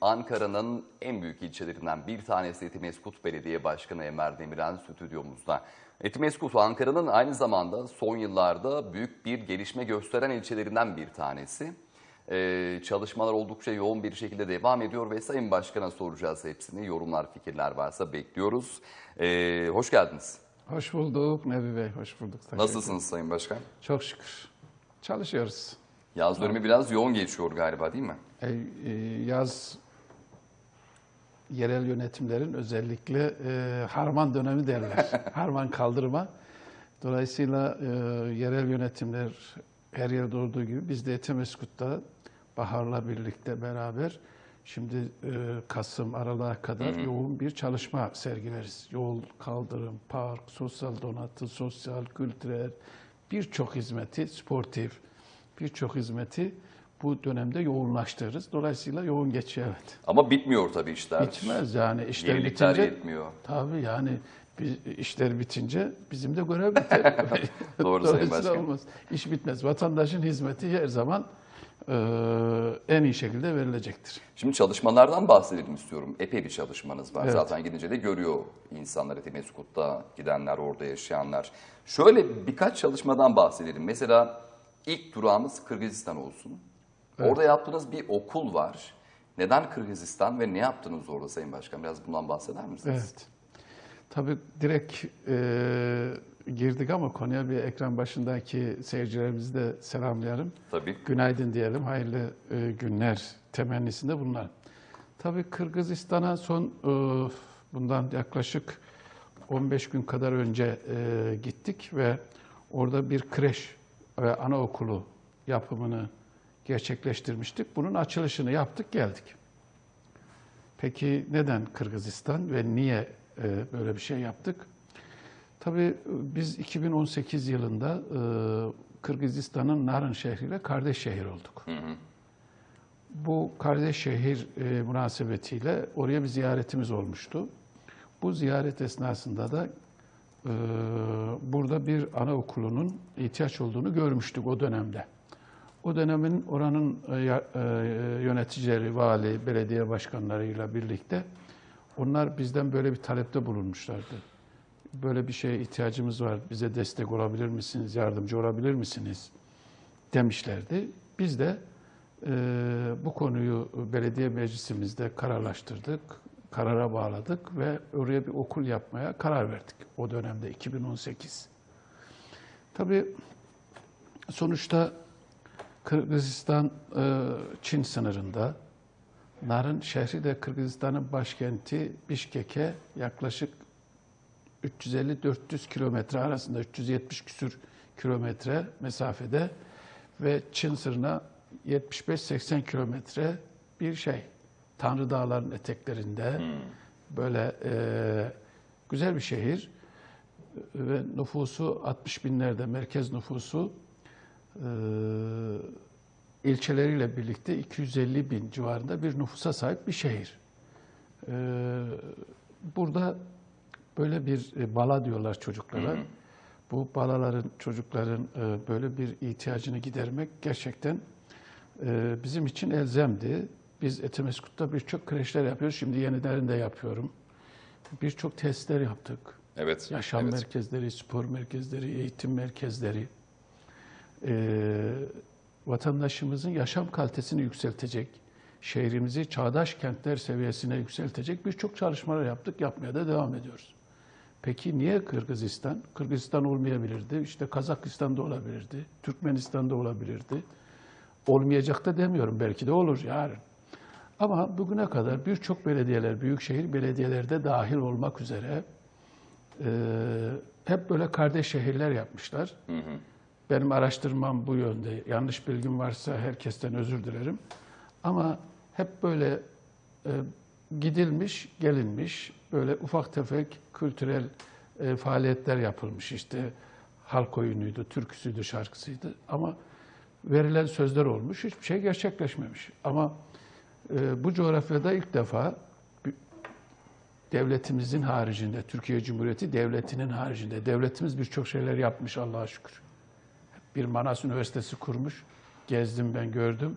Ankara'nın en büyük ilçelerinden bir tanesi Etimeskut Belediye Başkanı Emer Demirel stüdyomuzda. Etimeskut Ankara'nın aynı zamanda son yıllarda büyük bir gelişme gösteren ilçelerinden bir tanesi. Ee, çalışmalar oldukça yoğun bir şekilde devam ediyor ve Sayın Başkan'a soracağız hepsini. Yorumlar, fikirler varsa bekliyoruz. Ee, hoş geldiniz. Hoş bulduk Nebi Bey, hoş bulduk. Nasılsınız Sayın Başkan? Çok şükür. Çalışıyoruz. Yaz dönemi biraz yoğun geçiyor galiba değil mi? E, e, yaz yerel yönetimlerin özellikle e, harman dönemi derler. harman kaldırma. Dolayısıyla e, yerel yönetimler her yerde olduğu gibi biz de Etemeskut'ta Bahar'la birlikte beraber şimdi e, Kasım, Aralık'a kadar yoğun bir çalışma sergileriz. Yol, kaldırım, park, sosyal donatı, sosyal, kültürel birçok hizmeti, sportif birçok hizmeti bu dönemde yoğunlaştırırız. Dolayısıyla yoğun geçiyor evet. Ama bitmiyor tabii işler. Bitmez yani işler Yenilikler bitince. yetmiyor. Tabii yani biz, işler bitince bizim de görev biter. Doğru Sayın Dolayısıyla Başkan. olmaz. İş bitmez. Vatandaşın hizmeti her zaman e, en iyi şekilde verilecektir. Şimdi çalışmalardan bahsedelim istiyorum. Epey bir çalışmanız var. Evet. Zaten gidince de görüyor insanlar Etimeskut'ta gidenler, orada yaşayanlar. Şöyle birkaç çalışmadan bahsedelim. Mesela ilk durağımız Kırgızistan olsun. Orada yaptığınız bir okul var. Neden Kırgızistan ve ne yaptınız orada Sayın Başkan? Biraz bundan bahseder misiniz? Evet. Tabii direkt e, girdik ama konuya bir ekran başındaki seyircilerimizi de selamlayalım. Tabii. Günaydın diyelim, hayırlı e, günler temennisinde bunlar. Tabii Kırgızistan'a son e, bundan yaklaşık 15 gün kadar önce e, gittik ve orada bir kreş ve anaokulu yapımını gerçekleştirmiştik. Bunun açılışını yaptık, geldik. Peki neden Kırgızistan ve niye e, böyle bir şey yaptık? Tabii e, biz 2018 yılında e, Kırgızistan'ın Narın şehriyle kardeş şehir olduk. Bu kardeş şehir e, münasebetiyle oraya bir ziyaretimiz olmuştu. Bu ziyaret esnasında da e, burada bir anaokulunun ihtiyaç olduğunu görmüştük o dönemde. O dönemin oranın e, e, yöneticileri, vali, belediye başkanlarıyla birlikte onlar bizden böyle bir talepte bulunmuşlardı. Böyle bir şeye ihtiyacımız var, bize destek olabilir misiniz, yardımcı olabilir misiniz demişlerdi. Biz de e, bu konuyu belediye meclisimizde kararlaştırdık, karara bağladık ve oraya bir okul yapmaya karar verdik o dönemde 2018. Tabii sonuçta Kırgızistan e, Çin sınırında. Narın şehri de Kırgızistan'ın başkenti Bişkek'e yaklaşık 350-400 kilometre arasında 370 küsür kilometre mesafede ve Çin sınırına 75-80 kilometre bir şey. Tanrı Dağları'nın eteklerinde. Böyle e, güzel bir şehir. Ve nüfusu 60 binlerde merkez nüfusu e, ilçeleriyle birlikte 250 bin civarında bir nüfusa sahip bir şehir. E, burada böyle bir e, bala diyorlar çocuklara. Bu balaların, çocukların e, böyle bir ihtiyacını gidermek gerçekten e, bizim için elzemdi. Biz Etemeskut'ta birçok kreşler yapıyoruz. Şimdi yenilerini de yapıyorum. Birçok testler yaptık. Evet. Yaşam evet. merkezleri, spor merkezleri, eğitim merkezleri. Ee, vatandaşımızın yaşam kalitesini yükseltecek, şehrimizi çağdaş kentler seviyesine yükseltecek birçok çalışmalar yaptık, yapmaya da devam ediyoruz. Peki niye Kırgızistan? Kırgızistan olmayabilirdi, işte Kazakistan'da olabilirdi, Türkmenistan'da olabilirdi. Olmayacak da demiyorum, belki de olur yarın. Ama bugüne kadar birçok belediyeler, büyükşehir belediyeleri dahil olmak üzere e, hep böyle kardeş şehirler yapmışlar. Benim araştırmam bu yönde. Yanlış bilgim varsa herkesten özür dilerim. Ama hep böyle e, gidilmiş, gelinmiş, böyle ufak tefek kültürel e, faaliyetler yapılmış. İşte halk oyunuydu, türküsüydü, şarkısıydı. Ama verilen sözler olmuş, hiçbir şey gerçekleşmemiş. Ama e, bu coğrafyada ilk defa devletimizin haricinde, Türkiye Cumhuriyeti devletinin haricinde, devletimiz birçok şeyler yapmış Allah'a şükür. Bir Manas Üniversitesi kurmuş, gezdim ben gördüm.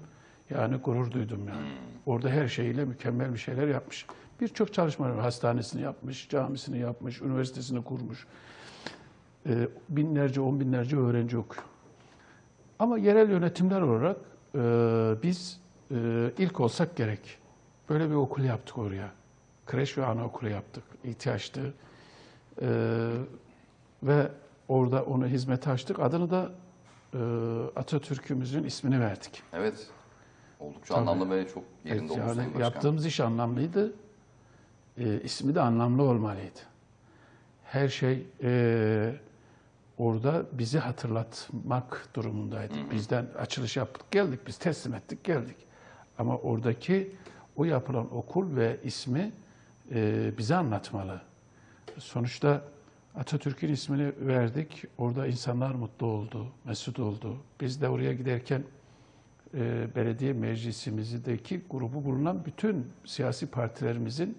Yani gurur duydum yani. Orada her şeyiyle mükemmel bir şeyler yapmış. Birçok çalışmalar. Hastanesini yapmış, camisini yapmış, üniversitesini kurmuş. Ee, binlerce, on binlerce öğrenci okuyor. Ama yerel yönetimler olarak e, biz e, ilk olsak gerek. Böyle bir okul yaptık oraya. Kreş ve anaokulu yaptık. İhtiyaçtı. E, ve orada onu hizmete açtık. Adını da e, Atatürk'ümüzün ismini verdik. Evet. Oldukça Tabii. anlamlı ve çok yerinde Evet, yani yaptığımız iş anlamlıydı. E, ismi de anlamlı olmalıydı. Her şey e, orada bizi hatırlatmak durumundaydı. Bizden açılış yaptık, geldik, biz teslim ettik, geldik. Ama oradaki o yapılan okul ve ismi e, bize anlatmalı. Sonuçta Atatürk'ün ismini verdik. Orada insanlar mutlu oldu, mesut oldu. Biz de oraya giderken e, belediye meclisimizdeki grubu bulunan bütün siyasi partilerimizin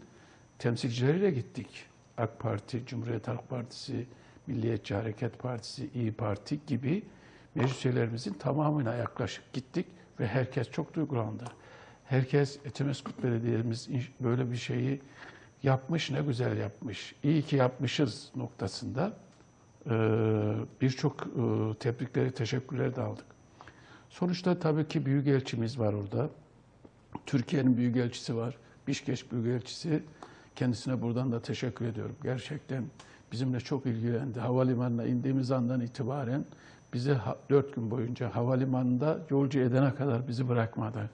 temsilcileriyle gittik. AK Parti, Cumhuriyet Halk Partisi, Milliyetçi Hareket Partisi, İyi Parti gibi meclis üyelerimizin tamamına yaklaşık gittik ve herkes çok duygulandı. Herkes Etimeskut Belediye'miz böyle bir şeyi yapmış, ne güzel yapmış, iyi ki yapmışız noktasında e, birçok e, tebrikleri, teşekkürleri de aldık. Sonuçta tabii ki büyükelçimiz var orada. Türkiye'nin büyükelçisi var. Bişkeş büyükelçisi. Kendisine buradan da teşekkür ediyorum. Gerçekten bizimle çok ilgilendi. Havalimanına indiğimiz andan itibaren bizi dört gün boyunca havalimanında yolcu edene kadar bizi bırakmadı.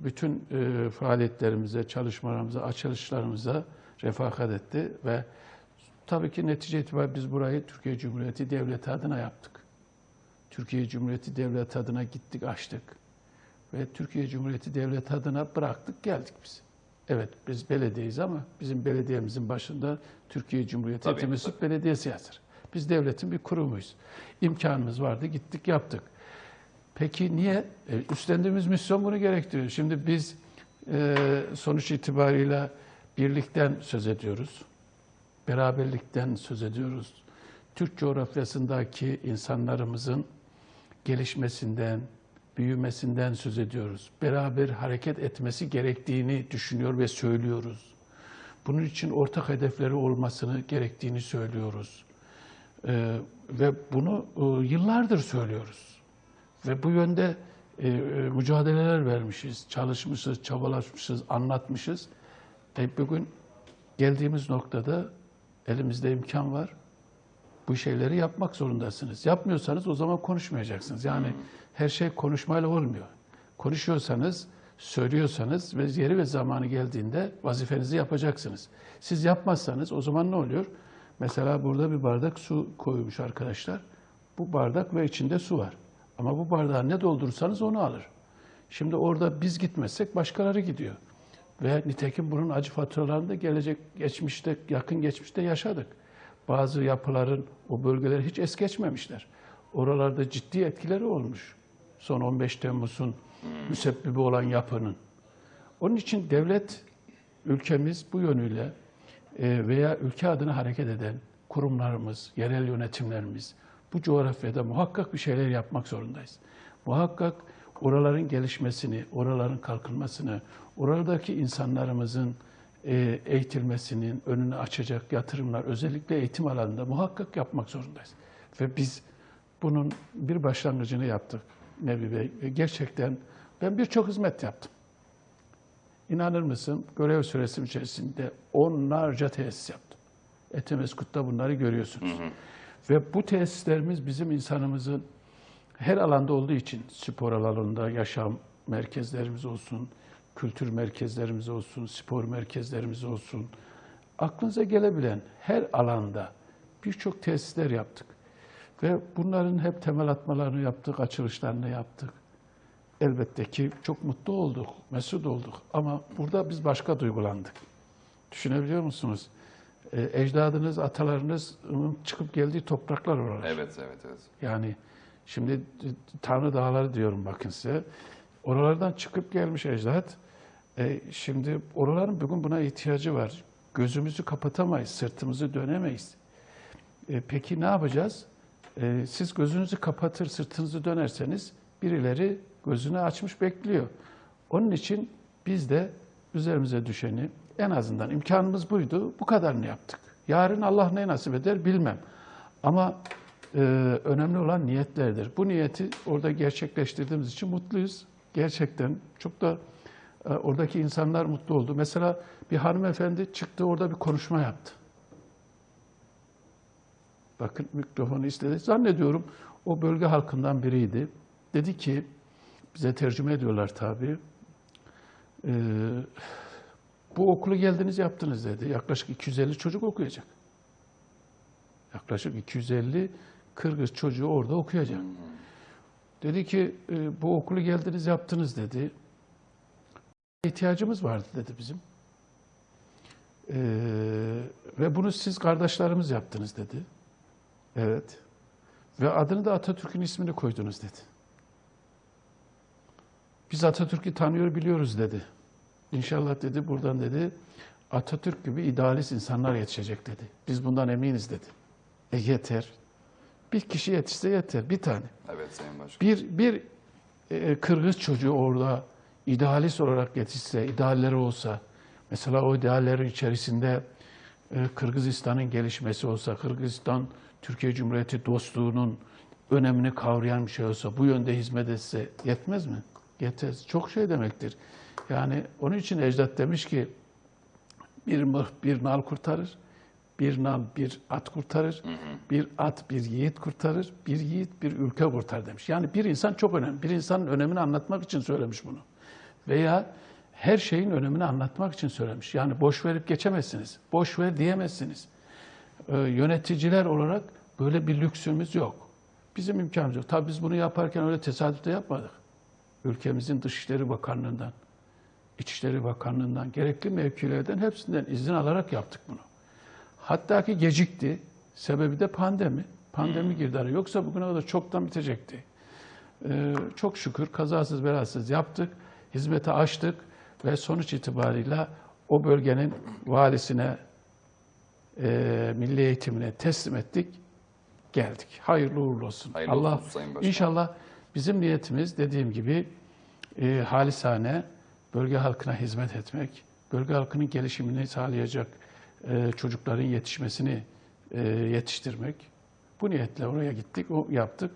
Bütün e, faaliyetlerimize, çalışmalarımıza, açılışlarımıza refakat etti ve tabii ki netice itibariyle biz burayı Türkiye Cumhuriyeti Devleti adına yaptık. Türkiye Cumhuriyeti Devleti adına gittik, açtık. Ve Türkiye Cumhuriyeti Devleti adına bıraktık, geldik biz. Evet, biz belediyeyiz ama bizim belediyemizin başında Türkiye Cumhuriyeti Tabii, Etimesgut Belediyesi yazar. Biz devletin bir kurumuyuz. İmkanımız vardı, gittik, yaptık. Peki niye? E, üstlendiğimiz misyon bunu gerektiriyor. Şimdi biz e, sonuç itibariyle birlikten söz ediyoruz. Beraberlikten söz ediyoruz. Türk coğrafyasındaki insanlarımızın gelişmesinden, büyümesinden söz ediyoruz. Beraber hareket etmesi gerektiğini düşünüyor ve söylüyoruz. Bunun için ortak hedefleri olmasını gerektiğini söylüyoruz. Ee, ve bunu e, yıllardır söylüyoruz. Ve bu yönde e, e, mücadeleler vermişiz, çalışmışız, çabalaşmışız, anlatmışız. E, bugün geldiğimiz noktada elimizde imkan var. Bu şeyleri yapmak zorundasınız. Yapmıyorsanız o zaman konuşmayacaksınız. Yani her şey konuşmayla olmuyor. Konuşuyorsanız, söylüyorsanız ve yeri ve zamanı geldiğinde vazifenizi yapacaksınız. Siz yapmazsanız o zaman ne oluyor? Mesela burada bir bardak su koymuş arkadaşlar. Bu bardak ve içinde su var. Ama bu bardağı ne doldurursanız onu alır. Şimdi orada biz gitmezsek başkaları gidiyor. Ve nitekim bunun acı faturalarını da gelecek geçmişte, yakın geçmişte yaşadık. Bazı yapıların o bölgeleri hiç es geçmemişler. Oralarda ciddi etkileri olmuş. Son 15 Temmuz'un müsebbibi olan yapının. Onun için devlet, ülkemiz bu yönüyle e, veya ülke adına hareket eden kurumlarımız, yerel yönetimlerimiz bu coğrafyada muhakkak bir şeyler yapmak zorundayız. Muhakkak oraların gelişmesini, oraların kalkınmasını, oradaki insanlarımızın e, eğitilmesinin önünü açacak yatırımlar özellikle eğitim alanında muhakkak yapmak zorundayız. Ve biz bunun bir başlangıcını yaptık Nebi Bey. Gerçekten ben birçok hizmet yaptım. İnanır mısın görev süresi içerisinde onlarca tesis yaptım. Etemeskut'ta bunları görüyorsunuz. Ve bu tesislerimiz bizim insanımızın her alanda olduğu için spor alanında yaşam merkezlerimiz olsun, kültür merkezlerimiz olsun, spor merkezlerimiz olsun. Aklınıza gelebilen her alanda birçok tesisler yaptık. Ve bunların hep temel atmalarını yaptık, açılışlarını yaptık. Elbette ki çok mutlu olduk, mesut olduk. Ama burada biz başka duygulandık. Düşünebiliyor musunuz? Ee, ecdadınız, atalarınızın çıkıp geldiği topraklar oralar. Evet, evet, evet. Yani şimdi Tanrı Dağları diyorum bakın size. Oralardan çıkıp gelmiş ecdat. E, şimdi oraların bugün buna ihtiyacı var. Gözümüzü kapatamayız, sırtımızı dönemeyiz. E, peki ne yapacağız? E, siz gözünüzü kapatır, sırtınızı dönerseniz birileri gözünü açmış bekliyor. Onun için biz de üzerimize düşeni en azından imkanımız buydu. Bu kadarını yaptık. Yarın Allah ne nasip eder bilmem. Ama e, önemli olan niyetlerdir. Bu niyeti orada gerçekleştirdiğimiz için mutluyuz. Gerçekten çok da e, oradaki insanlar mutlu oldu. Mesela bir hanımefendi çıktı orada bir konuşma yaptı. Bakın mikrofonu istedi. Zannediyorum o bölge halkından biriydi. Dedi ki, bize tercüme ediyorlar tabii. Ee, bu okulu geldiniz yaptınız dedi. Yaklaşık 250 çocuk okuyacak. Yaklaşık 250 Kırgız çocuğu orada okuyacak. Dedi ki e, bu okulu geldiniz yaptınız dedi. İhtiyacımız vardı dedi bizim. Ee, ve bunu siz kardeşlerimiz yaptınız dedi. Evet. Ve adını da Atatürk'ün ismini koydunuz dedi. Biz Atatürk'ü tanıyor biliyoruz dedi. İnşallah dedi buradan dedi Atatürk gibi idealist insanlar yetişecek dedi. Biz bundan eminiz dedi. E yeter. Bir kişi yetişse yeter. Bir tane. Evet Sayın Başkan. Bir, bir e, Kırgız çocuğu orada idealist olarak yetişse, idealleri olsa, mesela o ideallerin içerisinde e, Kırgızistan'ın gelişmesi olsa, Kırgızistan Türkiye Cumhuriyeti dostluğunun önemini kavrayan bir şey olsa, bu yönde hizmet etse yetmez mi? Yetmez. Çok şey demektir. Yani onun için Ecdat demiş ki, bir mıh bir nal kurtarır, bir nal bir at kurtarır, bir at bir yiğit kurtarır, bir yiğit bir ülke kurtar demiş. Yani bir insan çok önemli. Bir insanın önemini anlatmak için söylemiş bunu. Veya her şeyin önemini anlatmak için söylemiş. Yani boş verip geçemezsiniz. Boş ver diyemezsiniz. Ee, yöneticiler olarak böyle bir lüksümüz yok. Bizim imkanımız yok. Tabii biz bunu yaparken öyle tesadüfte yapmadık. Ülkemizin Dışişleri Bakanlığı'ndan, İçişleri Bakanlığı'ndan, gerekli mevkilerden hepsinden izin alarak yaptık bunu. Hatta ki gecikti. Sebebi de pandemi. Pandemi girdi araya. Yoksa bugüne kadar çoktan bitecekti. Ee, çok şükür kazasız belasız yaptık. Hizmete açtık ve sonuç itibarıyla o bölgenin valisine, e, milli eğitimine teslim ettik. Geldik. Hayırlı uğurlu olsun. Hayırlı Allah olsun Sayın Başkan. inşallah bizim niyetimiz dediğim gibi e, halisane bölge halkına hizmet etmek, bölge halkının gelişimini sağlayacak e, çocukların yetişmesini e, yetiştirmek. Bu niyetle oraya gittik, o yaptık.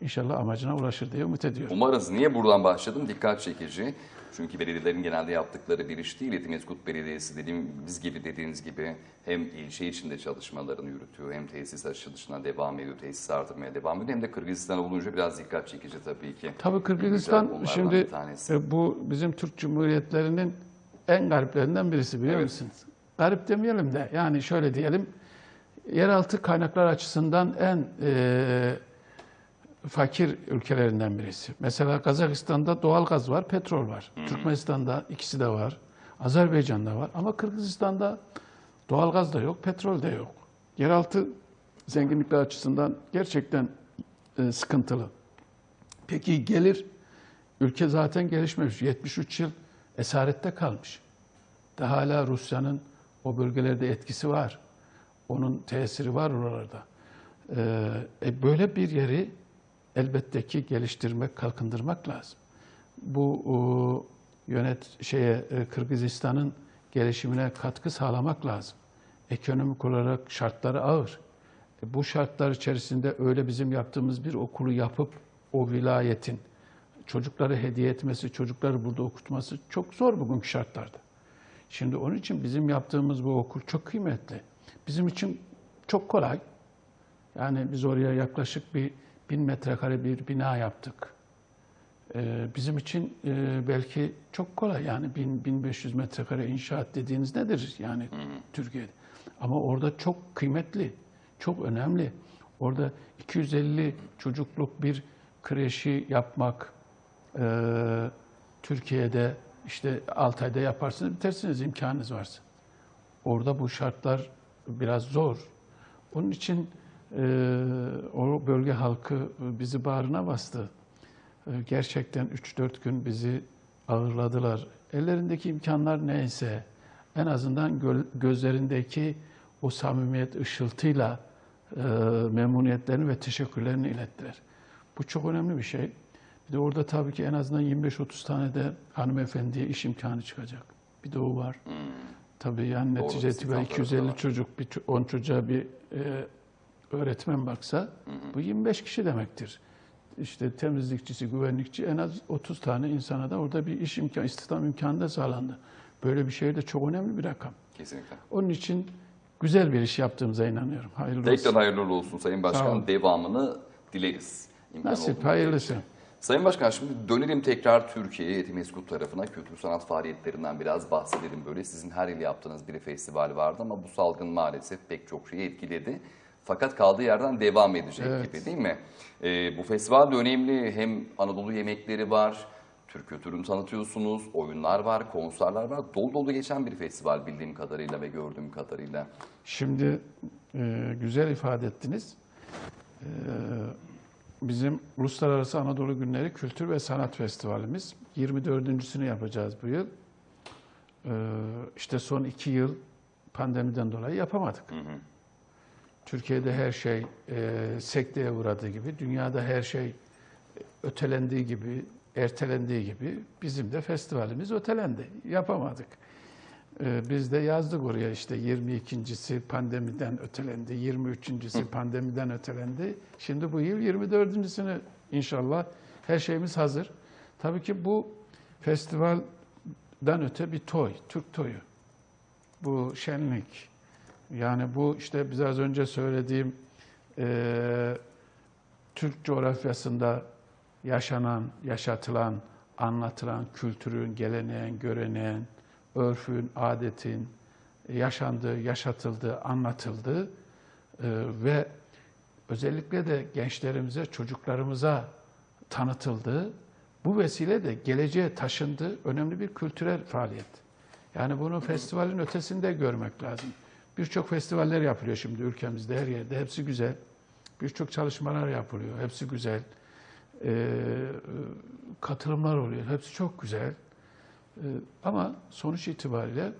İnşallah amacına ulaşır diye umut ediyorum. Umarız. Niye buradan başladım? Dikkat çekici. Çünkü belediyelerin genelde yaptıkları bir iş değil. Etimeskut Belediyesi dediğimiz gibi dediğiniz gibi hem ilçe içinde çalışmalarını yürütüyor hem tesis açılışına devam ediyor, tesis artırmaya devam ediyor hem de Kırgızistan olunca biraz dikkat çekici tabii ki. Tabii Kırgızistan şimdi e, bu bizim Türk Cumhuriyetlerinin en gariplerinden birisi biliyor Evet. musunuz? Garip demeyelim de yani şöyle diyelim yeraltı kaynaklar açısından en e, fakir ülkelerinden birisi. Mesela Kazakistan'da doğal gaz var, petrol var. Türkmenistan'da ikisi de var. Azerbaycan'da var. Ama Kırgızistan'da doğal gaz da yok, petrol de yok. Yeraltı zenginlikler açısından gerçekten e, sıkıntılı. Peki gelir, ülke zaten gelişmemiş. 73 yıl esarette kalmış. Da hala Rusya'nın o bölgelerde etkisi var. Onun tesiri var oralarda. Ee, e, böyle bir yeri elbette ki geliştirmek, kalkındırmak lazım. Bu o, yönet şeye e, Kırgızistan'ın gelişimine katkı sağlamak lazım. Ekonomik olarak şartları ağır. E, bu şartlar içerisinde öyle bizim yaptığımız bir okulu yapıp o vilayetin çocukları hediye etmesi, çocukları burada okutması çok zor bugünkü şartlarda. Şimdi onun için bizim yaptığımız bu okul çok kıymetli. Bizim için çok kolay. Yani biz oraya yaklaşık bir bin metrekare bir bina yaptık. Ee, bizim için e, belki çok kolay yani bin, 1500 metrekare inşaat dediğiniz nedir yani Türkiye'de. Ama orada çok kıymetli, çok önemli. Orada 250 çocukluk bir kreşi yapmak, e, Türkiye'de işte 6 ayda yaparsınız, bitersiniz imkanınız varsa. Orada bu şartlar biraz zor. Onun için o bölge halkı bizi bağrına bastı. E, gerçekten 3-4 gün bizi ağırladılar. Ellerindeki imkanlar neyse en azından gö- gözlerindeki o samimiyet ışıltıyla e, memnuniyetlerini ve teşekkürlerini ilettiler. Bu çok önemli bir şey. Bir de orada tabii ki en azından 25-30 tane de hanımefendiye iş imkanı çıkacak. Bir de o var. Tabii yani Doğru, netice itibariyle istihdam tarafı da 250 var. çocuk, bir, ço- 10 çocuğa bir e, öğretmen baksa bu 25 kişi demektir. İşte temizlikçisi, güvenlikçi en az 30 tane insana da orada bir iş imkanı, istihdam imkanı da sağlandı. Böyle bir şey de çok önemli bir rakam. Kesinlikle. Onun için güzel bir iş yaptığımıza inanıyorum. Hayırlı Tekrar olsun. hayırlı uğurlu olsun Sayın Başkan. Devamını dileriz. İmkan Nasip, hayırlısı. Sayın Başkan şimdi dönelim tekrar Türkiye'ye Etimeskut tarafına kültür sanat faaliyetlerinden biraz bahsedelim. Böyle sizin her yıl yaptığınız bir festival vardı ama bu salgın maalesef pek çok şeyi etkiledi. Fakat kaldığı yerden devam edecek Evet. gibi değil mi? Ee, bu festival de önemli. Hem Anadolu yemekleri var, Türk kültürünü tanıtıyorsunuz, oyunlar var, konserler var. Dolu dolu geçen bir festival bildiğim kadarıyla ve gördüğüm kadarıyla. Şimdi e, güzel ifade ettiniz. E, bizim Uluslararası Anadolu Günleri Kültür ve Sanat Festivalimiz 24.sünü yapacağız bu yıl. E, işte son iki yıl pandemiden dolayı yapamadık. Türkiye'de her şey e, sekteye uğradığı gibi, dünyada her şey ötelendiği gibi, ertelendiği gibi bizim de festivalimiz ötelendi. Yapamadık. Ee, Biz de yazdık oraya işte 22.si pandemiden ötelendi, 23.si pandemiden ötelendi. Şimdi bu yıl 24.sünü inşallah her şeyimiz hazır. Tabii ki bu festivalden öte bir toy, Türk toyu. Bu şenlik. Yani bu işte biraz önce söylediğim eee, Türk coğrafyasında yaşanan, yaşatılan, anlatılan kültürün, geleneğin, göreneğin, örfün, adetin yaşandığı, yaşatıldığı, anlatıldığı e, ve özellikle de gençlerimize, çocuklarımıza tanıtıldığı, bu vesile de geleceğe taşındığı önemli bir kültürel faaliyet. Yani bunu festivalin ötesinde görmek lazım. Birçok festivaller yapılıyor şimdi ülkemizde her yerde. Hepsi güzel. Birçok çalışmalar yapılıyor. Hepsi güzel. Ee, katılımlar oluyor. Hepsi çok güzel. Ee, ama sonuç itibariyle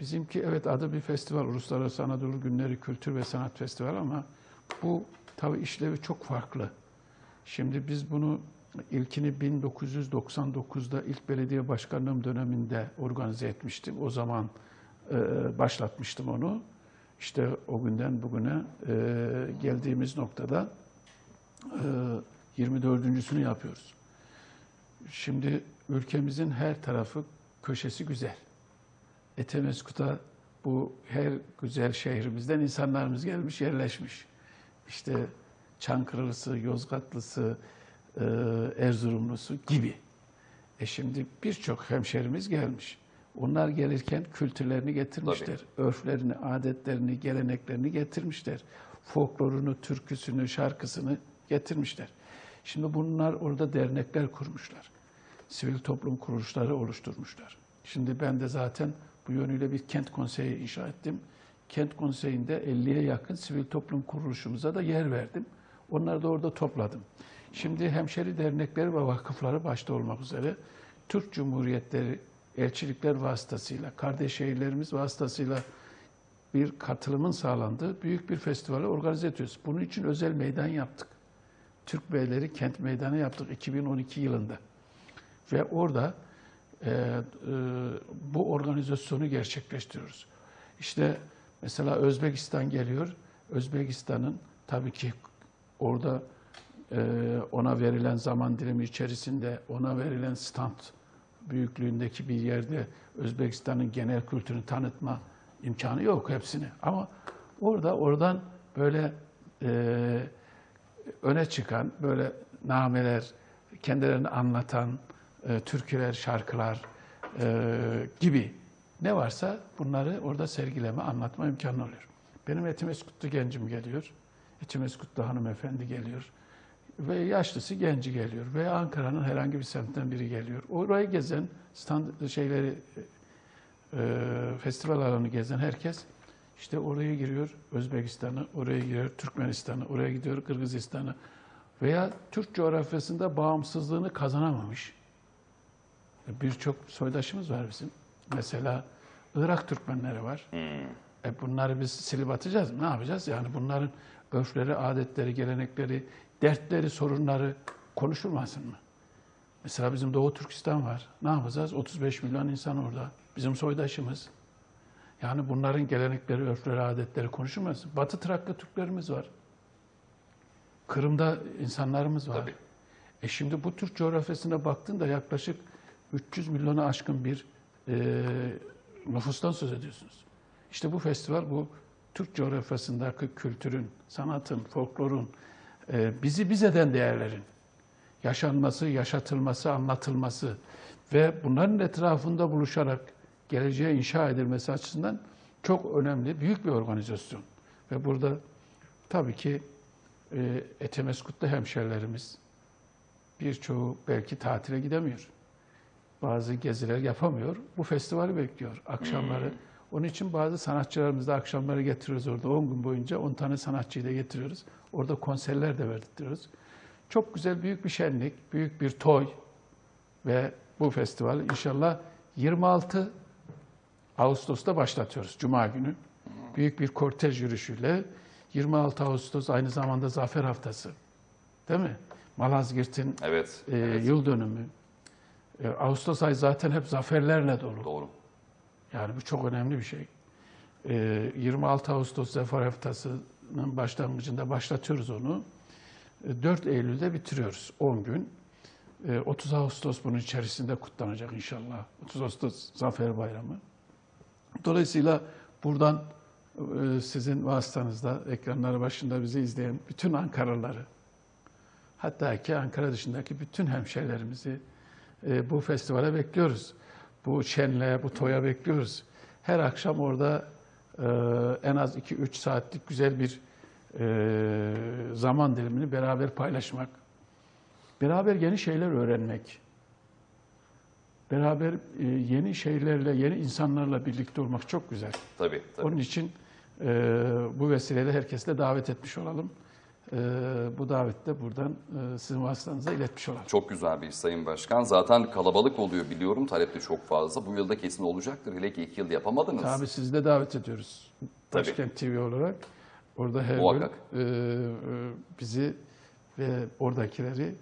bizimki evet adı bir festival. Uluslararası Anadolu Günleri Kültür ve Sanat Festivali ama bu tabii işlevi çok farklı. Şimdi biz bunu ilkini 1999'da ilk belediye başkanlığım döneminde organize etmiştim. O zaman e, başlatmıştım onu. İşte o günden bugüne e, geldiğimiz noktada e, 24.sünü yapıyoruz. Şimdi ülkemizin her tarafı köşesi güzel. Etemeskut'a bu her güzel şehrimizden insanlarımız gelmiş, yerleşmiş. İşte Çankırılısı, Yozgatlısı, e, Erzurumlusu gibi. E şimdi birçok hemşerimiz gelmiş. Onlar gelirken kültürlerini getirmişler. Örflerini, adetlerini, geleneklerini getirmişler. Folklorunu, türküsünü, şarkısını getirmişler. Şimdi bunlar orada dernekler kurmuşlar. Sivil toplum kuruluşları oluşturmuşlar. Şimdi ben de zaten bu yönüyle bir kent konseyi inşa ettim. Kent konseyinde 50'ye yakın sivil toplum kuruluşumuza da yer verdim. Onları da orada topladım. Şimdi hemşeri dernekleri ve vakıfları başta olmak üzere Türk Cumhuriyetleri elçilikler vasıtasıyla, kardeş şehirlerimiz vasıtasıyla bir katılımın sağlandığı büyük bir festivali organize ediyoruz. Bunun için özel meydan yaptık. Türk Beyleri Kent Meydanı yaptık 2012 yılında. Ve orada e, e, bu organizasyonu gerçekleştiriyoruz. İşte mesela Özbekistan geliyor. Özbekistan'ın tabii ki orada e, ona verilen zaman dilimi içerisinde ona verilen stand büyüklüğündeki bir yerde Özbekistan'ın genel kültürünü tanıtma imkanı yok hepsini. Ama orada oradan böyle e, öne çıkan böyle nameler, kendilerini anlatan e, türküler, şarkılar e, gibi ne varsa bunları orada sergileme, anlatma imkanı oluyor. Benim Etimeskutlu gencim geliyor. Etimeskutlu hanımefendi geliyor. Ve yaşlısı genci geliyor. Ve Ankara'nın herhangi bir semtten biri geliyor. Orayı gezen, stand şeyleri, e, festival alanı gezen herkes işte oraya giriyor Özbekistan'a, oraya giriyor Türkmenistan'a, oraya gidiyor Kırgızistan'a veya Türk coğrafyasında bağımsızlığını kazanamamış birçok soydaşımız var bizim. Mesela Irak Türkmenleri var. E bunları biz silip atacağız mı? Ne yapacağız? Yani bunların örfleri, adetleri, gelenekleri, dertleri, sorunları konuşulmasın mı? Mesela bizim Doğu Türkistan var. Ne yapacağız? 35 milyon insan orada. Bizim soydaşımız. Yani bunların gelenekleri, örfleri, adetleri konuşulmaz. Batı Trakya Türklerimiz var. Kırım'da insanlarımız var. Tabii. E şimdi bu Türk coğrafyasına baktığında yaklaşık 300 milyona aşkın bir e, nüfustan söz ediyorsunuz. İşte bu festival bu Türk coğrafyasındaki kültürün, sanatın, folklorun, bizi biz eden değerlerin yaşanması, yaşatılması, anlatılması ve bunların etrafında buluşarak geleceğe inşa edilmesi açısından çok önemli, büyük bir organizasyon. Ve burada tabii ki e, Etemeskut'ta hemşerilerimiz, birçoğu belki tatile gidemiyor. Bazı geziler yapamıyor. Bu festivali bekliyor akşamları. Onun için bazı sanatçılarımızı da akşamları getiriyoruz orada. 10 gün boyunca 10 tane sanatçıyı da getiriyoruz. Orada konserler de verdirtiyoruz. Çok güzel büyük bir şenlik, büyük bir toy ve bu festival inşallah 26 Ağustos'ta başlatıyoruz Cuma günü. Büyük bir kortej yürüyüşüyle 26 Ağustos aynı zamanda Zafer Haftası. Değil mi? Malazgirt'in Evet. e, yıl dönümü. E, Ağustos ayı zaten hep zaferlerle dolu. Doğru. Yani bu çok önemli bir şey. E, 26 Ağustos Zafer Haftası'nın başlangıcında başlatıyoruz onu. E, 4 Eylül'de bitiriyoruz 10 gün. E, 30 Ağustos bunun içerisinde kutlanacak inşallah. 30 Ağustos Zafer Bayramı. Dolayısıyla buradan e, sizin vasıtanızda ekranları başında bizi izleyen bütün Ankaralıları, hatta ki Ankara dışındaki bütün hemşehrilerimizi e, bu festivale bekliyoruz. Bu şenliğe, bu toya bekliyoruz. Her akşam orada e, en az 2-3 saatlik güzel bir e, zaman dilimini beraber paylaşmak, beraber yeni şeyler öğrenmek, beraber e, yeni şeylerle, yeni insanlarla birlikte olmak çok güzel. Tabii. tabii. Onun için e, bu vesileyle herkesi de davet etmiş olalım. E, bu davette buradan e, sizin vasıtanıza iletmiş olalım. Çok güzel bir iş Sayın Başkan. Zaten kalabalık oluyor biliyorum. Talep de çok fazla. Bu yılda kesin olacaktır. Hele ki iki yıl yapamadınız. Tabii sizi de davet ediyoruz. Tabii. Başkent TV olarak. Orada her Muhakkak. gün e, e, bizi ve oradakileri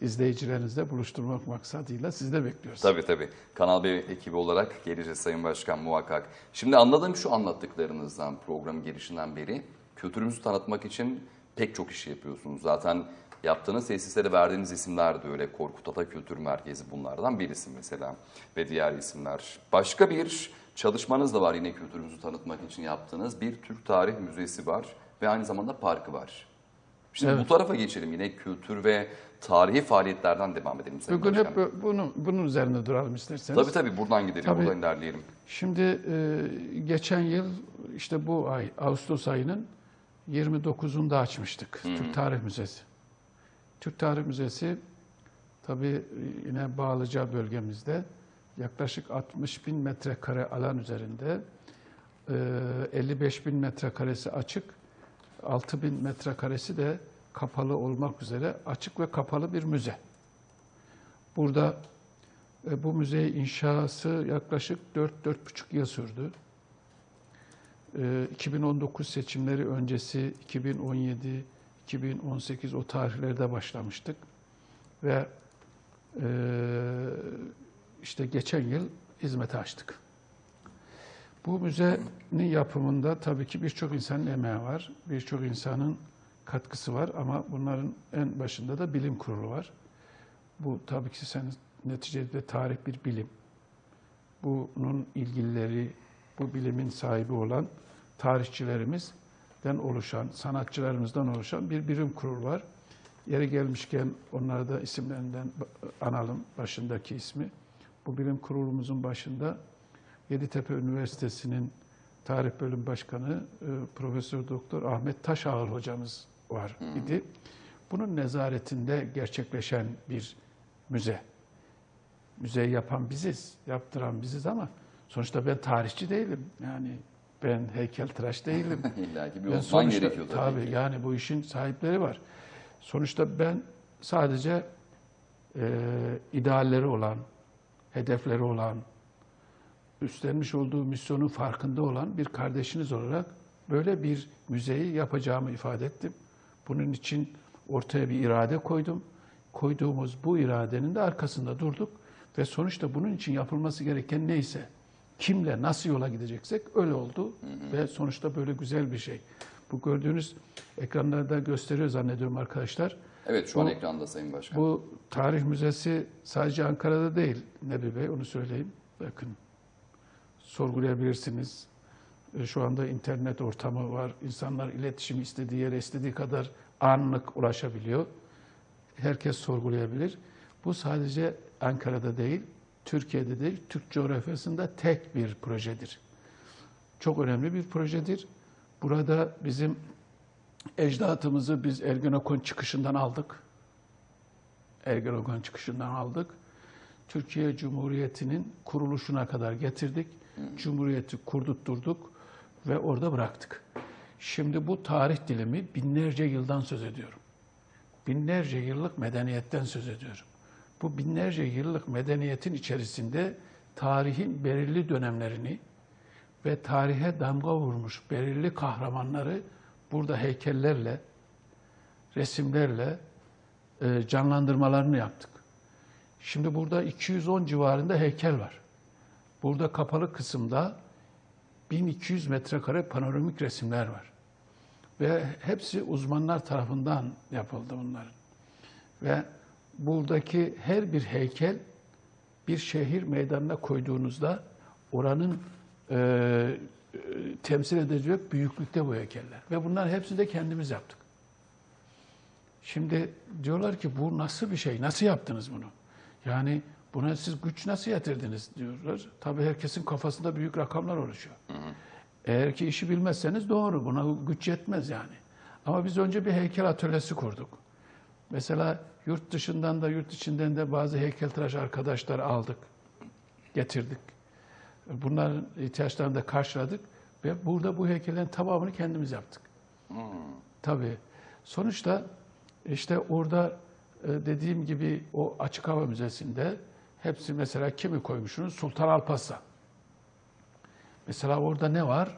izleyicilerinizle buluşturmak maksadıyla sizi de bekliyoruz. Tabii tabii. Kanal B ekibi olarak geleceğiz Sayın Başkan muhakkak. Şimdi anladığım şu anlattıklarınızdan programın girişinden beri kültürümüzü tanıtmak için pek çok iş yapıyorsunuz. Zaten yaptığınız tesislere verdiğiniz isimler de öyle. Korkut Ata Kültür Merkezi bunlardan birisi mesela ve diğer isimler. Başka bir çalışmanız da var yine kültürümüzü tanıtmak için yaptığınız. Bir Türk Tarih Müzesi var ve aynı zamanda parkı var. Şimdi Evet. bu tarafa geçelim yine kültür ve tarihi faaliyetlerden devam edelim Sayın Bugün Başkan. hep bu- bunun, bunun üzerine duralım isterseniz. Tabii tabii buradan gidelim, Tabii. buradan ilerleyelim. Şimdi e, geçen yıl işte bu ay Ağustos ayının 29'unda açmıştık Türk Tarih Müzesi. Türk Tarih Müzesi tabii yine Bağlıca bölgemizde yaklaşık 60 bin metrekare alan üzerinde e, 55 bin metrekaresi açık, 6 bin metrekaresi de kapalı olmak üzere açık ve kapalı bir müze. Burada e, bu müzeyi inşası yaklaşık 4-4,5 yıl sürdü. E, 2019 seçimleri öncesi 2017, 2018 o tarihlerde başlamıştık. Ve e, işte geçen yıl hizmete açtık. Bu müzenin yapımında tabii ki birçok insanın emeği var, birçok insanın katkısı var ama bunların en başında da bilim kurulu var. Bu tabii ki sen neticede tarih bir bilim. Bunun ilgilileri, bu bilimin sahibi olan tarihçilerimizden oluşan, sanatçılarımızdan oluşan bir bilim kurulu var. Yeri gelmişken onları da isimlerinden analım, başındaki ismi. Bu bilim kurulumuzun başında Yeditepe Üniversitesi'nin Tarih Bölüm Başkanı e, Profesör Doktor Ahmet Taşağıl hocamız var idi. Bunun nezaretinde gerçekleşen bir müze. Müzeyi yapan biziz, yaptıran biziz ama sonuçta ben tarihçi değilim. Yani ben heykeltıraş değilim. İlla ki bir Ben uzman gerekiyor tabii, tabii ki. yani bu işin sahipleri var. Sonuçta ben sadece e, idealleri olan, hedefleri olan, üstlenmiş olduğu misyonun farkında olan bir kardeşiniz olarak böyle bir müzeyi yapacağımı ifade ettim. Bunun için ortaya bir irade koydum. koyduğumuz bu iradenin de arkasında durduk ve sonuçta bunun için yapılması gereken neyse, kimle nasıl yola gideceksek öyle oldu ve sonuçta böyle güzel bir şey. Bu gördüğünüz ekranlarda gösteriyor zannediyorum arkadaşlar. Evet şu an Bu- ekranda Sayın Başkan. Bu tarih müzesi sadece Ankara'da değil Nebi Bey onu söyleyeyim. Bakın sorgulayabilirsiniz. E, Şu anda internet ortamı var. İnsanlar iletişim istediği yere istediği kadar anlık ulaşabiliyor. Herkes sorgulayabilir. Bu sadece Ankara'da değil, Türkiye'de değil, Türk coğrafyasında tek bir projedir. Çok önemli bir projedir. Burada bizim ecdatımızı biz Ergenekon çıkışından aldık. Ergenekon çıkışından aldık. Türkiye Cumhuriyeti'nin kuruluşuna kadar getirdik. Cumhuriyeti kurdurtturduk ve orada bıraktık. Şimdi bu tarih dilimi binlerce yıldan söz ediyorum. Binlerce yıllık medeniyetten söz ediyorum. Bu binlerce yıllık medeniyetin içerisinde tarihin belirli dönemlerini ve tarihe damga vurmuş belirli kahramanları burada heykellerle, resimlerle e, canlandırmalarını yaptık. Şimdi burada 210 civarında heykel var. Burada kapalı kısımda 1200 metrekare panoramik resimler var. Ve hepsi uzmanlar tarafından yapıldı bunların. Ve buradaki her bir heykel bir şehir meydanına koyduğunuzda oranın e, e, temsil edecek büyüklükte bu heykeller. Ve bunların hepsini de kendimiz yaptık. Şimdi diyorlar ki bu nasıl bir şey? Nasıl yaptınız bunu? Yani buna siz güç nasıl yetirdiniz diyorlar. Tabii herkesin kafasında büyük rakamlar oluşuyor. Eğer ki işi bilmezseniz doğru. Buna güç yetmez yani. Ama biz önce bir heykel atölyesi kurduk. Mesela yurt dışından da yurt içinden de bazı heykeltıraş arkadaşlar aldık, getirdik. Bunların ihtiyaçlarını da karşıladık ve burada bu heykellerin tamamını kendimiz yaptık. Tabii. Sonuçta işte orada e, dediğim gibi o açık hava müzesinde hepsi mesela kimi koymuşsunuz? Sultan Alparslan. Mesela orada ne var?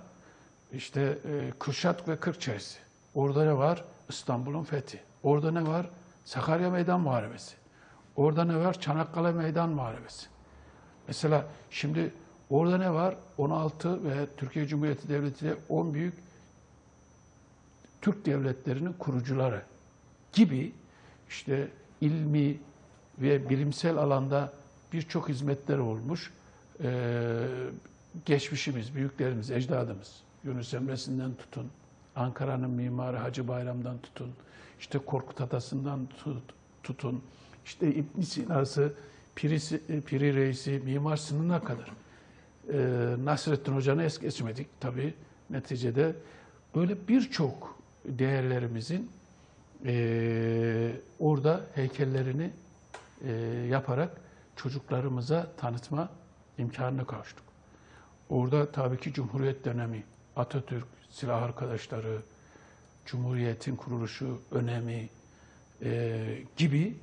İşte e, Kürşat ve Kırkçaysı. Orada ne var? İstanbul'un fethi. Orada ne var? Sakarya Meydan Muharebesi. Orada ne var? Çanakkale Meydan Muharebesi. Mesela şimdi orada ne var? 16 ve Türkiye Cumhuriyeti Devleti de 10 büyük Türk devletlerinin kurucuları gibi işte ilmi ve bilimsel alanda birçok hizmetler olmuş. Ee, geçmişimiz, büyüklerimiz, ecdadımız, Yunus Emre'sinden tutun, Ankara'nın mimarı Hacı Bayram'dan tutun, işte Korkut Atası'ndan tut- tutun, işte İbn Sina'sı, Piri, Piri Reis'i, Mimar Sinan'a kadar. Ee, Nasrettin Hoca'nı es geçmedik tabii neticede. Böyle birçok değerlerimizin eee, orada heykellerini eee, yaparak çocuklarımıza tanıtma imkanına kavuştuk. Orada tabii ki Cumhuriyet dönemi, Atatürk, silah arkadaşları, Cumhuriyet'in kuruluşu önemi eee, gibi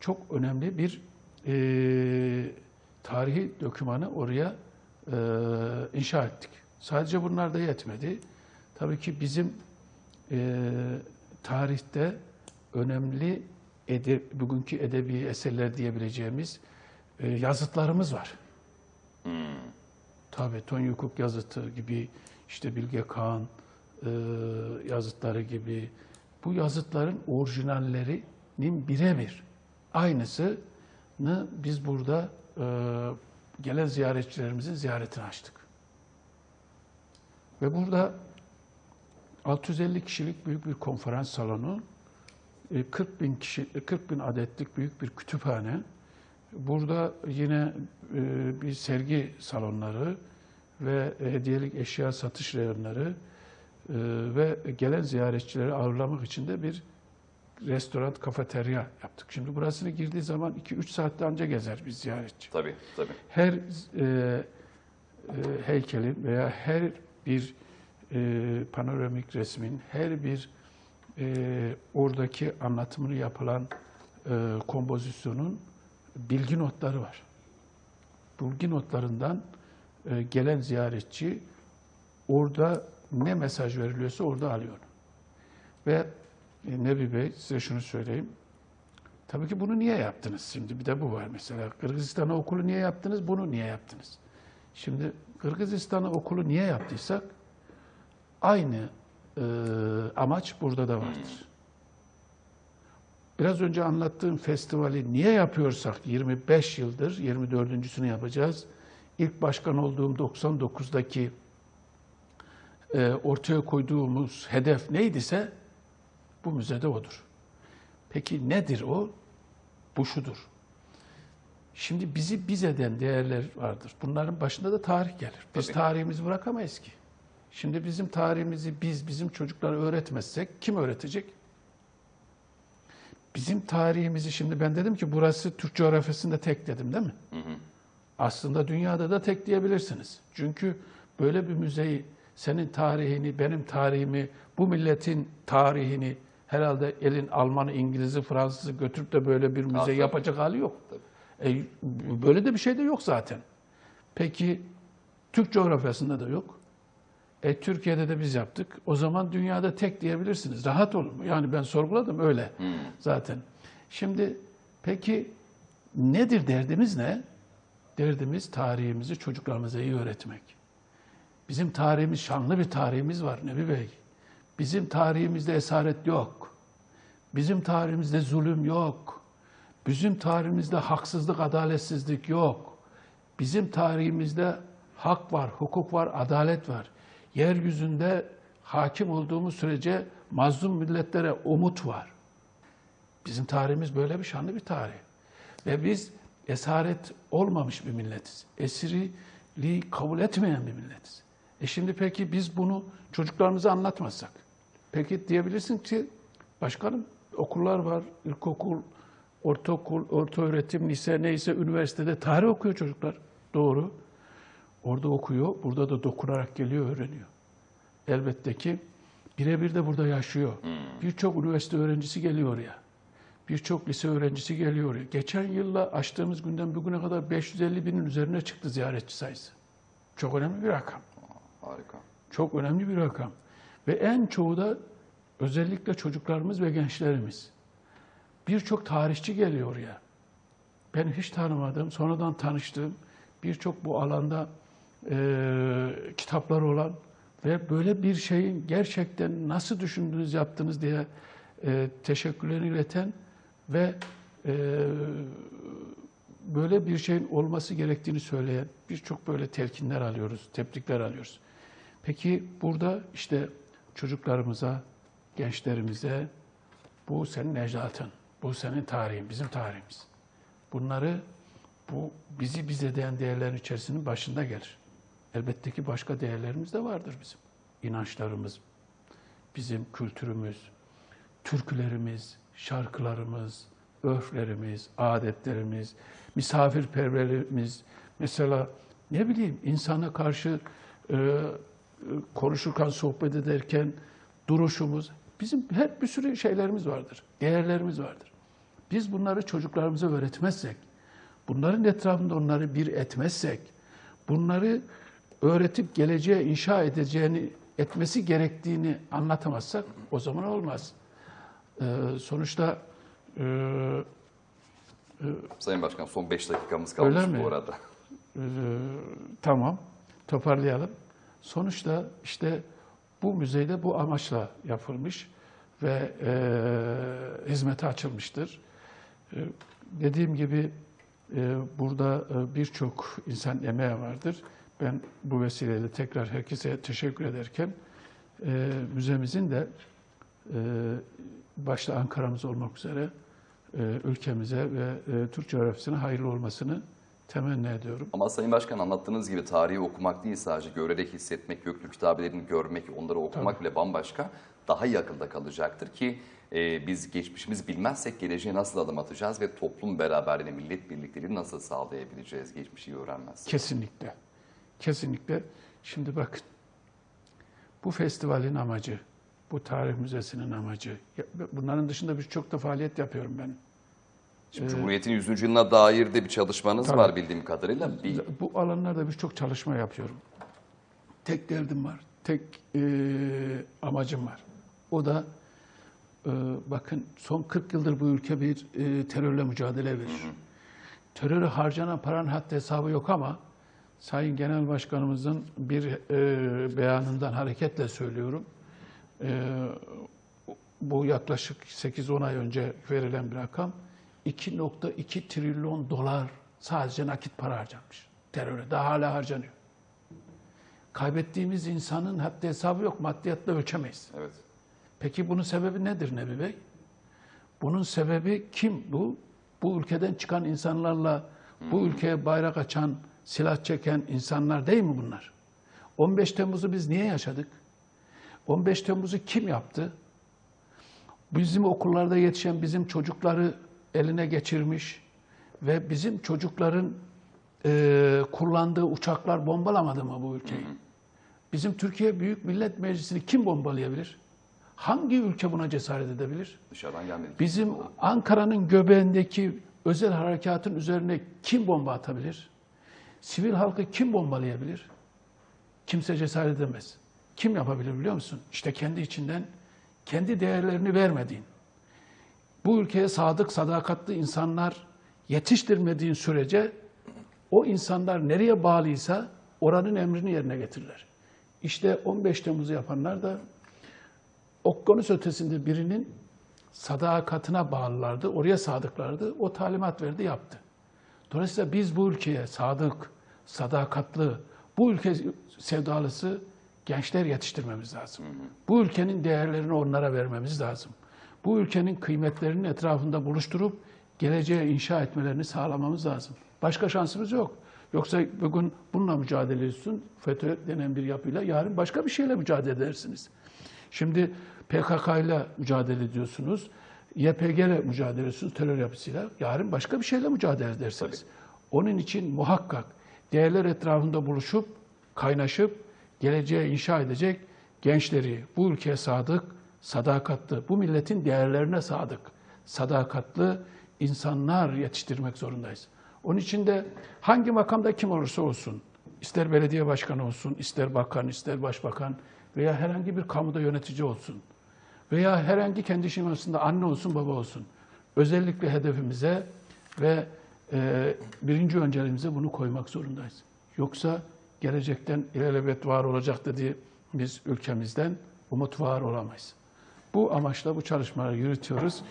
çok önemli bir eee, tarihi dokümanı oraya eee, inşa ettik. Sadece bunlar da yetmedi. Tabii ki bizim eee, tarihte önemli ede, bugünkü edebi eserler diyebileceğimiz eee, yazıtlarımız var. Tabii Tonya Hukuk yazıtı gibi, işte Bilge Kağan eee, yazıtları gibi bu yazıtların orijinallerinin birebir aynısını biz burada eee, gelen ziyaretçilerimizin ziyaretini açtık. Ve burada 650 kişilik büyük bir konferans salonu, e, 40 bin kişi, 40 bin adetlik büyük bir kütüphane. Burada yine e, bir sergi salonları ve hediyelik eşya satış reyonları e, ve gelen ziyaretçileri ağırlamak için de bir restoran, kafeterya yaptık. Şimdi burasını girdiği zaman 2-3 saatte anca gezer bir ziyaretçi Tabii tabii. her e, e, heykelin veya her bir e, panoramik resmin, her bir e, oradaki anlatımını yapılan e, kompozisyonun bilgi notları var. Bilgi notlarından e, gelen ziyaretçi orada ne mesaj veriliyorsa orada alıyor. Ve e, Nebi Bey size şunu söyleyeyim. Tabii ki bunu niye yaptınız? Şimdi bir de bu var mesela. Kırgızistan'a okulu niye yaptınız? Bunu niye yaptınız? Şimdi Kırgızistan'a okulu niye yaptıysak aynı e, amaç burada da vardır. Biraz önce anlattığım festivali niye yapıyorsak 25 yıldır 24.sünü yapacağız. İlk başkan olduğum 99'daki e, ortaya koyduğumuz hedef neydiyse bu müzede odur. Peki nedir o? Bu şudur. Şimdi bizi biz eden değerler vardır. Bunların başında da tarih gelir. Biz Tabii. tarihimizi bırakamayız ki. Şimdi bizim tarihimizi biz bizim çocuklara öğretmezsek kim öğretecek? Bizim tarihimizi şimdi ben dedim ki burası Türk coğrafyasında tek dedim değil mi? Aslında dünyada da tek diyebilirsiniz. Çünkü böyle bir müzeyi senin tarihini, benim tarihimi, bu milletin tarihini herhalde elin Almanı, İngiliz'i, Fransız'ı götürüp de böyle bir müze tabii. yapacak hali yok. E, böyle de bir şey de yok zaten. Peki Türk coğrafyasında da yok. E, Türkiye'de de biz yaptık. O zaman dünyada tek diyebilirsiniz. Rahat olun. Yani ben sorguladım öyle zaten. Şimdi peki nedir derdimiz ne? Derdimiz tarihimizi çocuklarımıza iyi öğretmek. Bizim tarihimiz, şanlı bir tarihimiz var Nebi Bey. Bizim tarihimizde esaret yok. Bizim tarihimizde zulüm yok. Bizim tarihimizde haksızlık, adaletsizlik yok. Bizim tarihimizde hak var, hukuk var, adalet var. Yeryüzünde hakim olduğumuz sürece mazlum milletlere umut var. Bizim tarihimiz böyle bir şanlı bir tarih. Ve biz esaret olmamış bir milletiz. Esiriliği kabul etmeyen bir milletiz. E şimdi peki biz bunu çocuklarımıza anlatmazsak? Peki diyebilirsin ki başkanım okullar var, ilkokul, ortaokul, orta öğretim, lise neyse üniversitede tarih okuyor çocuklar. Doğru. Orada okuyor, burada da dokunarak geliyor, öğreniyor. Elbette ki birebir de burada yaşıyor. Birçok üniversite öğrencisi geliyor ya. Birçok lise öğrencisi geliyor. Geçen yılla açtığımız günden bugüne kadar 550 binin üzerine çıktı ziyaretçi sayısı. Çok önemli bir rakam. Harika. Çok önemli bir rakam. Ve en çoğu da özellikle çocuklarımız ve gençlerimiz. Birçok tarihçi geliyor ya. Ben hiç tanımadığım, sonradan tanıştığım birçok bu alanda e, kitaplar olan ve böyle bir şeyin gerçekten nasıl düşündünüz, yaptınız diye e, teşekkürlerini ileten ve e, böyle bir şeyin olması gerektiğini söyleyen birçok böyle telkinler alıyoruz, tebrikler alıyoruz. Peki burada işte çocuklarımıza, gençlerimize bu senin ecdatın, bu senin tarihin, bizim tarihimiz. Bunları bu bizi biz eden değerlerin içerisinin başında gelir. Elbette ki başka değerlerimiz de vardır bizim. İnançlarımız, bizim kültürümüz, türkülerimiz, şarkılarımız, örflerimiz, adetlerimiz, misafirperverliğimiz, mesela ne bileyim insana karşı e, konuşurken, sohbet ederken duruşumuz, bizim hep bir sürü şeylerimiz vardır, değerlerimiz vardır. Biz bunları çocuklarımıza öğretmezsek, bunların etrafında onları bir etmezsek, bunları öğretip geleceğe inşa edeceğini, etmesi gerektiğini anlatamazsak o zaman olmaz. Ee, sonuçta e, Sayın Başkan son 5 dakikamız kalmış Öyle mi? bu arada. e, tamam toparlayalım. Sonuçta işte bu müzeyde bu amaçla yapılmış ve e, hizmete açılmıştır. E, dediğim gibi e, burada e, birçok insan emeği vardır. Ben bu vesileyle tekrar herkese teşekkür ederken e, müzemizin de e, başta Ankara'mız olmak üzere e, ülkemize ve e, Türk coğrafyasına hayırlı olmasını temenni ediyorum. Ama Sayın Başkan anlattığınız gibi tarihi okumak değil sadece görerek hissetmek, Göktürk kitabelerini görmek, onları okumak bile bambaşka. Daha iyi akılda kalacaktır ki e, biz geçmişimizi bilmezsek geleceğe nasıl adım atacağız ve toplum beraberliğini, millet birlikteliğini nasıl sağlayabileceğiz geçmişi öğrenmezsek. Kesinlikle. Kesinlikle. Şimdi bakın. Bu festivalin amacı, bu tarih müzesinin amacı. Bunların dışında birçok da faaliyet yapıyorum ben. Şimdi Cumhuriyet'in 100. yılına dair de bir çalışmanız Tabii. var bildiğim kadarıyla. Bir, Bu alanlarda birçok çalışma yapıyorum. Tek derdim var, tek eee, amacım var. O da Ee, bakın son 40 yıldır bu ülke bir e, terörle mücadele verir. Teröre harcanan paranın haddi hesabı yok ama Sayın Genel Başkanımızın bir e, beyanından hareketle söylüyorum. E, bu yaklaşık 8-10 ay önce verilen bir rakam 2.2 trilyon dolar sadece nakit para harcanmış. Teröre daha hala harcanıyor. Kaybettiğimiz insanın haddi hesabı yok. Maddiyatla ölçemeyiz. Evet. Peki bunun sebebi nedir Nebi Bey? Bunun sebebi kim bu? Bu ülkeden çıkan insanlarla bu ülkeye bayrak açan, silah çeken insanlar değil mi bunlar? 15 Temmuz'u biz niye yaşadık? 15 Temmuz'u kim yaptı? Bizim okullarda yetişen bizim çocukları eline geçirmiş ve bizim çocukların e, kullandığı uçaklar bombalamadı mı bu ülkeyi? Bizim Türkiye Büyük Millet Meclisi'ni kim bombalayabilir? Hangi ülke buna cesaret edebilir? Dışarıdan gelmedi. Bizim Ankara'nın göbeğindeki özel harekatın üzerine kim bomba atabilir? Sivil halkı kim bombalayabilir? Kimse cesaret edemez. Kim yapabilir biliyor musun? İşte kendi içinden kendi değerlerini vermediğin, bu ülkeye sadık, sadakatli insanlar yetiştirmediğin sürece o insanlar nereye bağlıysa oranın emrini yerine getirirler. İşte 15 Temmuz'u yapanlar da okyanus ötesinde birinin sadakatine bağlılardı, oraya sadıklardı. O talimat verdi, yaptı. Dolayısıyla biz bu ülkeye sadık, sadakatli, bu ülke sevdalısı gençler yetiştirmemiz lazım. Bu ülkenin değerlerini onlara vermemiz lazım. Bu ülkenin kıymetlerinin etrafında buluşturup geleceğe inşa etmelerini sağlamamız lazım. Başka şansımız yok. Yoksa bugün bununla mücadele ediyorsun, FETÖ denen bir yapıyla, yarın başka bir şeyle mücadele edersiniz. Şimdi PKK ile mücadele ediyorsunuz, YPG ile mücadele ediyorsunuz, terör yapısıyla. Yarın başka bir şeyle mücadele edersiniz. Onun için muhakkak değerler etrafında buluşup, kaynaşıp, geleceğe inşa edecek gençleri, bu ülkeye sadık, sadakatli, bu milletin değerlerine sadık, sadakatli insanlar yetiştirmek zorundayız. Onun için de hangi makamda kim olursa olsun, ister belediye başkanı olsun, ister bakan, ister başbakan veya herhangi bir kamuda yönetici olsun veya herhangi kendi şemasında anne olsun, baba olsun. Özellikle hedefimize ve e, birinci önceliğimize bunu koymak zorundayız. Yoksa gelecekten ilelebet var olacak dediği biz ülkemizden umut var olamayız. Bu amaçla bu çalışmaları yürütüyoruz.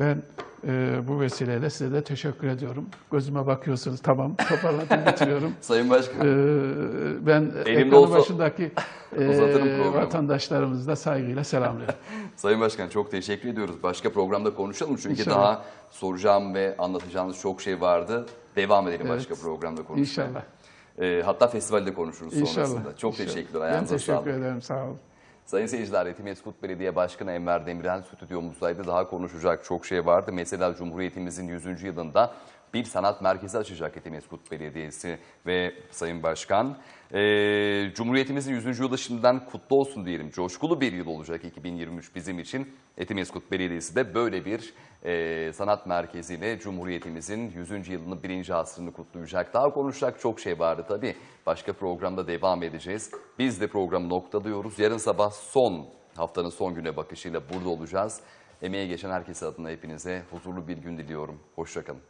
Ben e, bu vesileyle size de teşekkür ediyorum. Gözüme bakıyorsunuz. Tamam, toparladım, bitiriyorum. Sayın Başkan. E, ben Elimde olsa başındaki e, vatandaşlarımızı da saygıyla selamlıyorum. Sayın Başkan çok teşekkür ediyoruz. Başka programda konuşalım çünkü İnşallah. daha soracağım ve anlatacağınız çok şey vardı. Devam edelim Evet. başka programda konuşmaya. İnşallah. Ee, hatta festivalde konuşuruz sonrasında. İnşallah. Çok İnşallah. teşekkürler. Ben teşekkür sağlık. ederim. Sağ olun. Sayın seyirciler, Etimeskut Belediye Başkanı Enver Demirel stüdyomuzdaydı. Daha konuşacak çok şey vardı. Mesela Cumhuriyetimizin 100. yılında bir sanat merkezi açacak Etimeskut Belediyesi ve Sayın Başkan. Ee, Cumhuriyetimizin 100. yılı kutlu olsun diyelim. Coşkulu bir yıl olacak 2023 bizim için. Etimeskut Belediyesi de böyle bir e, sanat merkeziyle Cumhuriyetimizin 100. yılını, birinci asrını kutlayacak. Daha konuşacak çok şey vardı tabii. Başka programda devam edeceğiz. Biz de programı noktalıyoruz. Yarın sabah son, haftanın son güne bakışıyla burada olacağız. Emeğe geçen herkes adına hepinize huzurlu bir gün diliyorum. Hoşçakalın.